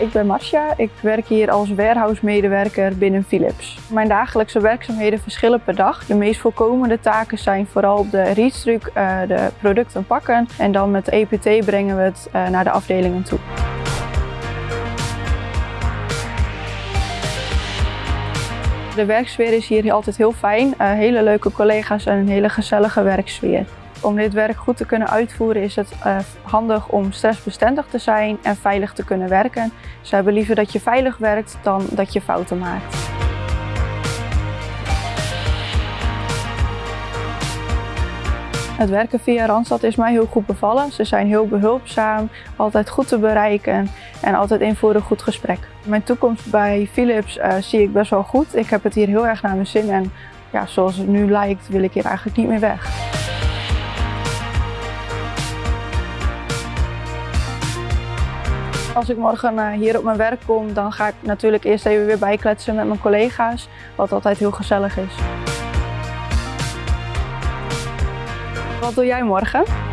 Ik ben Marcia. Ik werk hier als warehouse-medewerker binnen Philips. Mijn dagelijkse werkzaamheden verschillen per dag. De meest voorkomende taken zijn vooral op de readstruc uh, de producten pakken en dan met EPT brengen we het uh, naar de afdelingen toe. De werksfeer is hier altijd heel fijn. Uh, hele leuke collega's en een hele gezellige werksfeer. Om dit werk goed te kunnen uitvoeren is het uh, handig om stressbestendig te zijn en veilig te kunnen werken. Ze hebben liever dat je veilig werkt dan dat je fouten maakt. Het werken via Randstad is mij heel goed bevallen. Ze zijn heel behulpzaam, altijd goed te bereiken en altijd in voor een goed gesprek. Mijn toekomst bij Philips uh, zie ik best wel goed. Ik heb het hier heel erg naar mijn zin en ja, zoals het nu lijkt wil ik hier eigenlijk niet meer weg. Als ik morgen eh, hier op mijn werk kom, dan ga ik natuurlijk eerst even weer bijkletsen met mijn collega's, wat altijd heel gezellig is. Wat doe jij morgen?